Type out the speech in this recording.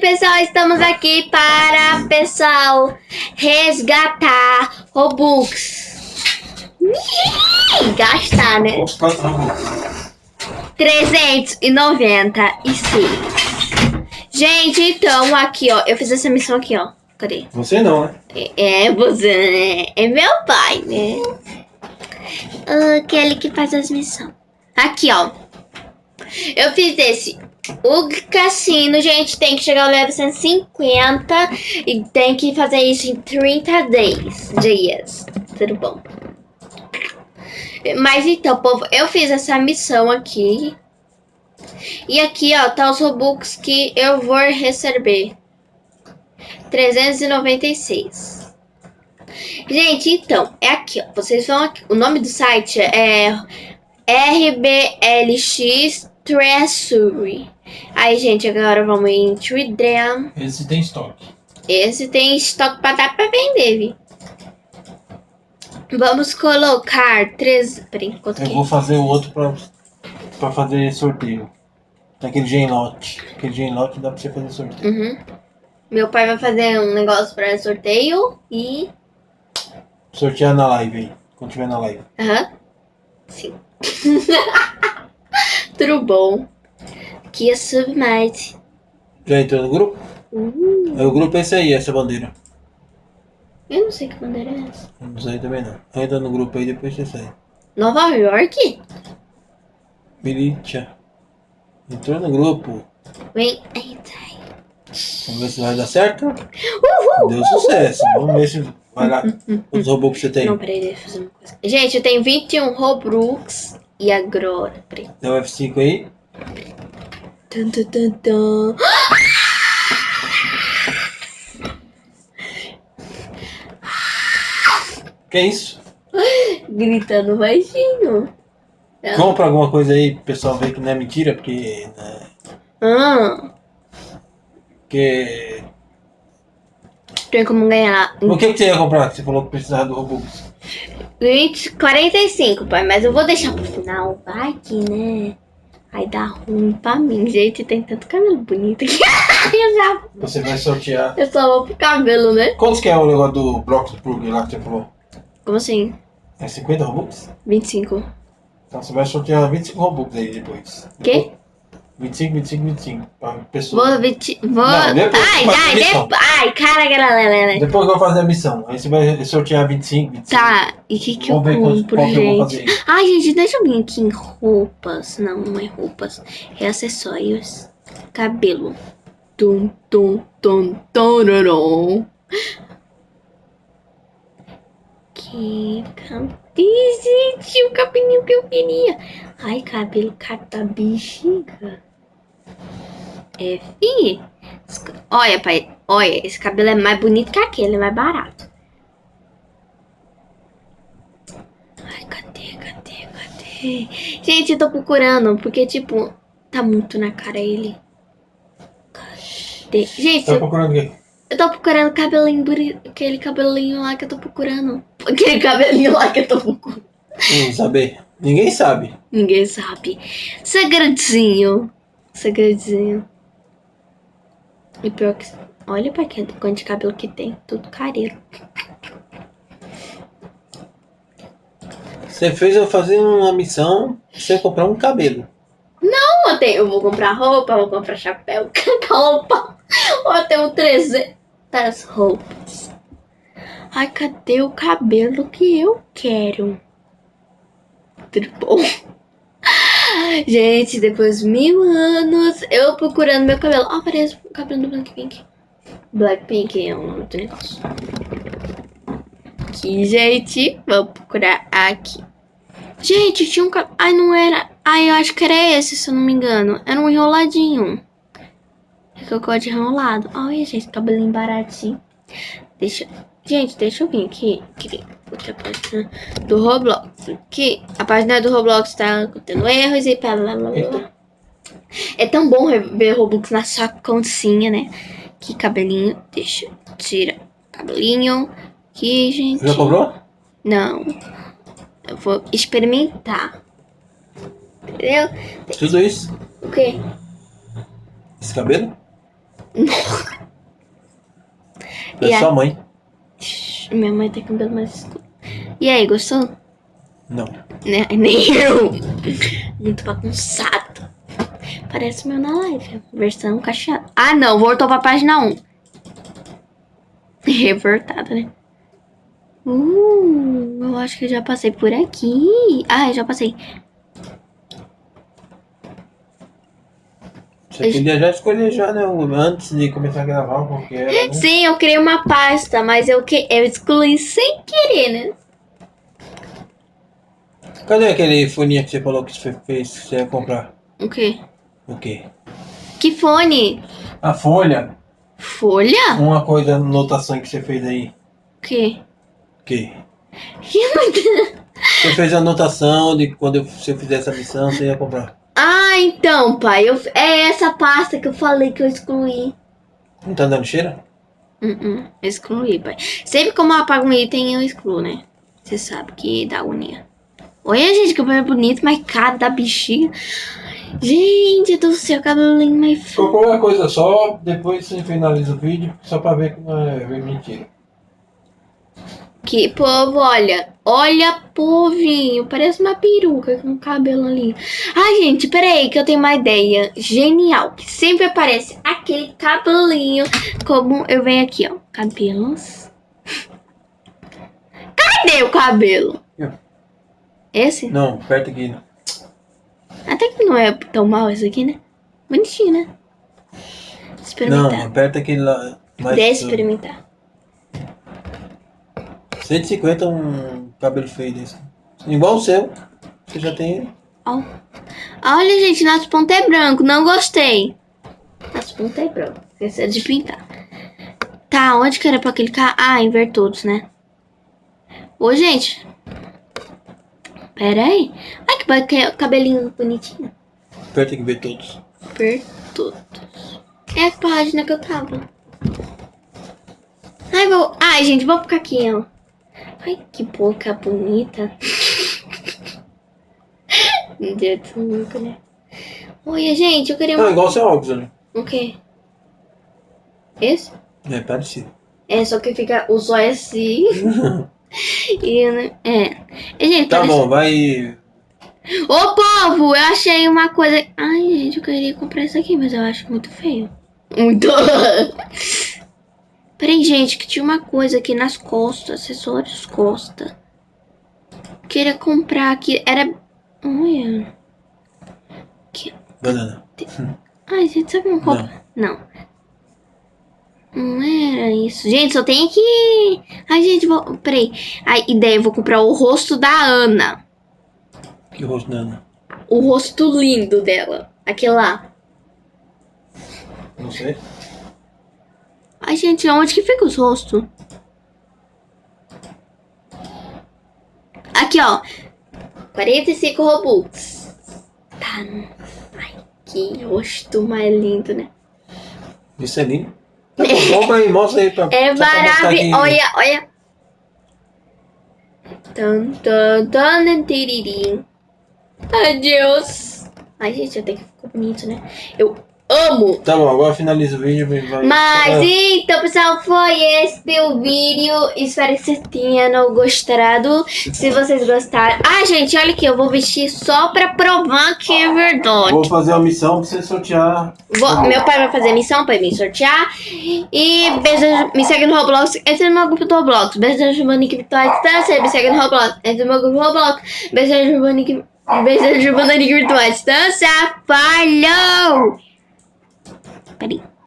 pessoal, estamos aqui para, pessoal, resgatar Robux. Gastar, né? Quantos Robux? 396. Gente, então, aqui, ó, eu fiz essa missão aqui, ó. Cadê? Você não, né? É, é você, né? É meu pai, né? Aquele que faz as missões. Aqui, ó. Eu fiz esse. O cassino, gente, tem que chegar ao level 150 e tem que fazer isso em 30 days, dias. Tudo bom. Mas então, povo, eu fiz essa missão aqui. E aqui, ó, tá os Robux que eu vou receber. 396. Gente, então, é aqui, ó. Vocês vão aqui. O nome do site é RBLX Treasury. Aí, gente, agora vamos em Tridem. Esse tem estoque. Esse tem estoque pra dar pra vender, viu? Vamos colocar três... Peraí, quanto Eu que vou fazer o outro pra, pra fazer sorteio. Tem aquele genlote. Aquele genlote dá pra você fazer sorteio. Uhum. Meu pai vai fazer um negócio pra sorteio e... Sortear na live aí. Quando tiver na live. Aham. Sim. Tudo bom. Aqui é Submite. Já entrou no grupo? Uh, É, O grupo é esse aí, essa bandeira. eu não sei que bandeira é essa. Não sei também não. Entra no grupo aí, depois você sai. Nova York? Militia. Entrou no grupo. Vem. Eita. Vamos ver se vai dar certo. Uhul! Deu sucesso. Vamos ver se vai lá. Os robôs que você tem. Não, peraí, deixa eu fazer uma coisa. Gente, eu tenho 21 Robux. E agora? Peraí. Tem o F5 aí. Tum, tum, tum, tum. Que isso? Gritando baixinho. Ela- Compra alguma coisa aí pro pessoal ver que não é mentira, porque. Né, Ah, porque. tem como ganhar O que, que você ia comprar? Que você falou que precisava do Robux. 20, 45, pai. Mas eu vou deixar pro final. Vai que, né? Aí dá ruim pra mim. Gente, tem tanto cabelo bonito aqui. eu já... Você vai sortear. Eu só vou pro cabelo, né? Quantos que é o negócio do Bloxburg lá que você falou? Como assim? É 50 Robux? 25. Então você vai sortear 25 Robux aí depois. Quê? 25, 25, 25. Pra pessoa. Vou... Viti... Vou... Não, depois ai, ai, depois... Ai, cara, galera. Depois eu vou fazer a missão. Aí você vai sortear 25, 25. Tá, e o que que eu Vamos qual, compro, qual gente? fazer. Ai, gente, deixa eu vir aqui em roupas. Não, não é roupas. É acessórios. Cabelo. Tum, tum, tum, tororom. Que cabelo, gente, o cabelinho que eu queria. Ai, cabelo cata bexiga. É, fi. Olha, pai, olha, esse cabelo é mais bonito que aquele, é mais barato. Ai, cadê, cadê, cadê? Gente, eu tô procurando, porque, tipo, tá muito na cara ele. Cadê? Gente, Tá eu, procurando quê? eu tô procurando cabelinho bonito, aquele cabelinho lá que eu tô procurando. Aquele cabelinho lá que eu tô procurando. Saber. Ninguém sabe. Ninguém sabe. Segredinho. Segredinho. E pior que... Olha pra que quanto de cabelo que tem. Tudo careiro. Você fez eu fazer uma missão sem comprar um cabelo. Não, eu, tenho, eu vou comprar roupa, vou comprar chapéu, roupa. Eu tenho 300 roupas. Ai, cadê o cabelo que eu quero? Tudo bom? Gente, depois de mil anos, eu procurando meu cabelo. Ó, parece o cabelo do Blackpink. Blackpink é o nome do negócio. Aqui, gente. Vamos procurar aqui. Gente, tinha um cabelo. Ai, não era. Ai, eu acho que era esse, se eu não me engano. Era um enroladinho. É que eu gosto de enrolado. Olha, gente, cabelinho baratinho. Deixa. Gente, deixa eu vir aqui. aqui outra página do Roblox. Que a página do Roblox tá tendo erros e blá blá blá blá. É tão bom ver Robux na sua continha, né? Que cabelinho. Deixa. Tira. Cabelinho. Aqui, gente. Já comprou? Não. Eu vou experimentar. Entendeu? Tudo isso? O quê? Esse cabelo? É a- sua mãe. Minha mãe tem cabelo mais escuro. E aí, gostou? Não. Né? Nem eu. Muito bagunçado. Parece o meu na live. Versão cacheada. Ah, não. Voltou pra página 1. Revoltada, né? Uh, eu acho que eu já passei por aqui. Ah, eu já passei. Você podia já escolher já, né? Antes de começar a gravar qual que era, né? Sim, eu criei uma pasta, mas eu, que... eu excluí sem querer, né? Cadê aquele foninho que você falou que você fez que você ia comprar? O quê? O quê? Que fone? A folha. Folha? Uma coisa, anotação que você fez aí. O quê? O quê? Que anotação? Você fez a anotação de quando eu- você fizer essa missão, você ia comprar. Ah, então, pai. Eu... É essa pasta que eu falei que eu excluí. Não tá dando cheiro? Uh -uh, excluí, pai. Sempre que eu apago um item, eu excluo, né? Você sabe que dá agonia. Olha, gente, que cabelo bonito, mas cada bexiga. Gente do céu, cabelinho mais feio. Qualquer coisa só, depois você finaliza o vídeo, só pra ver que não é mentira. Que povo, olha. Olha, povinho. Parece uma peruca com cabelo ali. Ai, gente, peraí, que eu tenho uma ideia genial. Que sempre aparece aquele cabelinho. Como eu venho aqui, ó. Cabelos. Cadê o cabelo? Aqui, ó. Esse? Não, perto aqui. Até que não é tão mal esse aqui, né? Bonitinho, né? Não, Experimentar. aperta aquele lá. Mais Deixa experimentar. 150 um cabelo feio desse. Igual o seu. Você já tem. Ó. Olha, gente, nosso ponto é branco. Não gostei. Nosso ponto é branco. Esqueci de pintar. Tá, onde que era pra clicar? Ah, todos, né? Ô, gente. Pera aí. Ai, que ba- que cabelinho bonitinho. Aperta aqui ver todos. Ver todos. É a página que eu tava. Ai, vou... Ai, gente, vou ficar aqui, ó. Ai, que boca bonita. Meu Deus do né? Olha, gente, eu queria uma... igual seu óculos, né? O quê? Esse? É parecido. É, só que fica o zóio assim. e, né, é. E, gente, Tá parece- bom, vai. Ô, povo, eu achei uma coisa... Ai, gente, eu queria comprar isso aqui, mas eu acho muito feio. Muito... Peraí, gente, que tinha uma coisa aqui nas costas, acessórios costa. Queria comprar aqui, era... Olha... Banana. Ai, gente, sabe uma compra? Não. Não era isso. Gente, só tem aqui... Ai, gente, vou... Peraí. A ideia, eu vou comprar o rosto da Ana. Que rosto da Ana? O rosto lindo dela. Aquele lá. Não sei. Ai, gente, onde que fica os rostos? Aqui, ó. 45 Robux. Tá. Ai, que rosto mais lindo, né? Isso é lindo. Tá bom, aí, mostra aí pra. É maravilhoso. aqui. Olha, olha. Tan, tan, tan, tiririm. Adeus. Ai, gente, até que ficou bonito, né? Eu amo. Tá bom, agora finaliza o vídeo e vai. Mas Ah, então, pessoal, foi esse o vídeo. Espero que vocês tenham gostado. Se vocês gostaram. Ah, gente, olha aqui, eu vou vestir só pra provar que é verdade. Vou fazer uma missão pra você sortear. Vou- meu pai vai fazer a missão pra me sortear. E beijo, me segue no Roblox. Entra no meu grupo do Roblox. Beijo, Monique Vitória à Distância. Me segue no Roblox. Entra no meu grupo do Roblox. Beijo, Monique. Beijo, Monique Virtual Distância. Falou! Peraí.